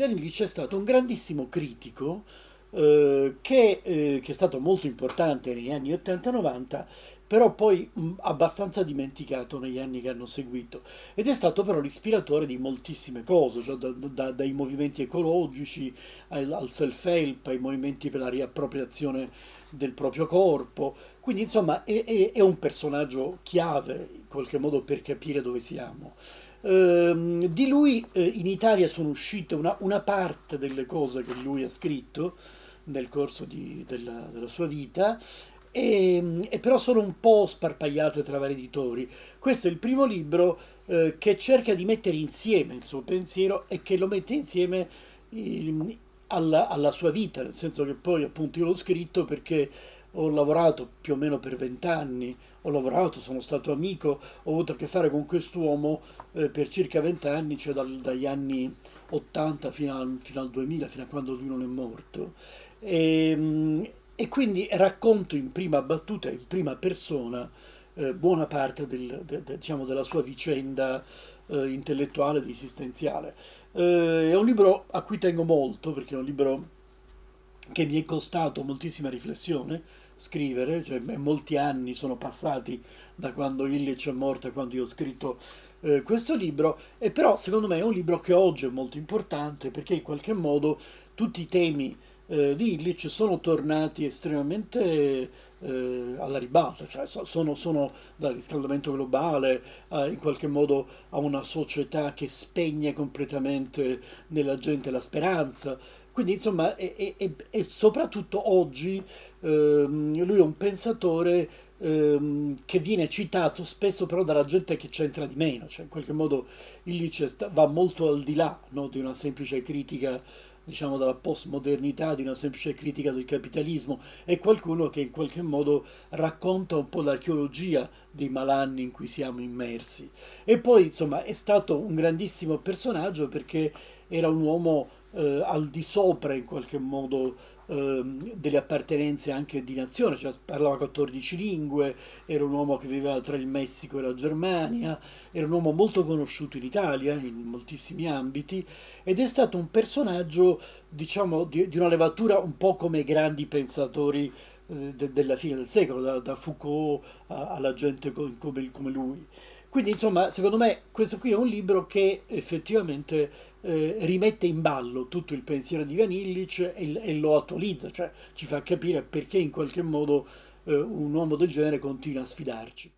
Ivan Illich è stato un grandissimo critico eh, che, eh, che, è stato molto importante negli anni 80-90, però poi mh, abbastanza dimenticato negli anni che hanno seguito. Ed è stato però l'ispiratore di moltissime cose, cioè da, da, dai movimenti ecologici al, al self-help, ai movimenti per la riappropriazione del proprio corpo. Quindi insomma è, è, è un personaggio chiave in qualche modo per capire dove siamo. Ehm, di lui eh, in Italia sono uscite una, una, parte delle cose che lui ha scritto nel corso di, della, della, sua vita, e, e, però sono un po' sparpagliate tra vari editori. Questo è il primo libro eh, che cerca di mettere insieme il suo pensiero e che lo mette insieme eh, alla, alla, sua vita, nel senso che poi appunto io l'ho scritto perché ho lavorato più o meno per vent'anni, ho lavorato, sono stato amico, ho avuto a che fare con quest'uomo eh, per circa vent'anni, cioè dal, dagli anni 80 fino al, fino al, 2000, fino a quando lui non è morto. E, ehm, e quindi racconto in prima battuta, in prima persona, eh, buona parte del, de, de, diciamo, della sua vicenda eh, intellettuale ed esistenziale. Eh, è un libro a cui tengo molto, perché è un libro che mi è costato moltissima riflessione, scrivere, cioè molti anni sono passati da quando Illich è morto a quando io ho scritto eh, questo libro, e però secondo me è un libro che oggi è molto importante perché in qualche modo tutti i temi eh, di Illich sono tornati estremamente eh, alla ribalta, cioè sono, sono dal riscaldamento globale a, in qualche modo a una società che spegne completamente nella gente la speranza, quindi insomma, e, e, e soprattutto oggi ehm, lui è un pensatore ehm, che viene citato spesso però dalla gente che c'entra di meno, cioè in qualche modo Illich va molto al di là no, di una semplice critica diciamo dalla postmodernità, di una semplice critica del capitalismo, è qualcuno che in qualche modo racconta un po' l'archeologia dei malanni in cui siamo immersi. E poi insomma è stato un grandissimo personaggio perché era un uomo eh, al di sopra in qualche modo eh, delle appartenenze anche di nazione, cioè parlava 14 lingue, era un uomo che viveva tra il Messico e la Germania, era un uomo molto conosciuto in Italia in moltissimi ambiti ed è stato un personaggio diciamo di, di una levatura un po' come i grandi pensatori eh, de, della fine del secolo, da, da Foucault a, alla gente come, come lui. Quindi insomma, secondo me questo qui è un libro che effettivamente eh, rimette in ballo tutto il pensiero di Ivan Illich e, e, lo attualizza, cioè ci fa capire perché in qualche modo eh, un uomo del genere continua a sfidarci.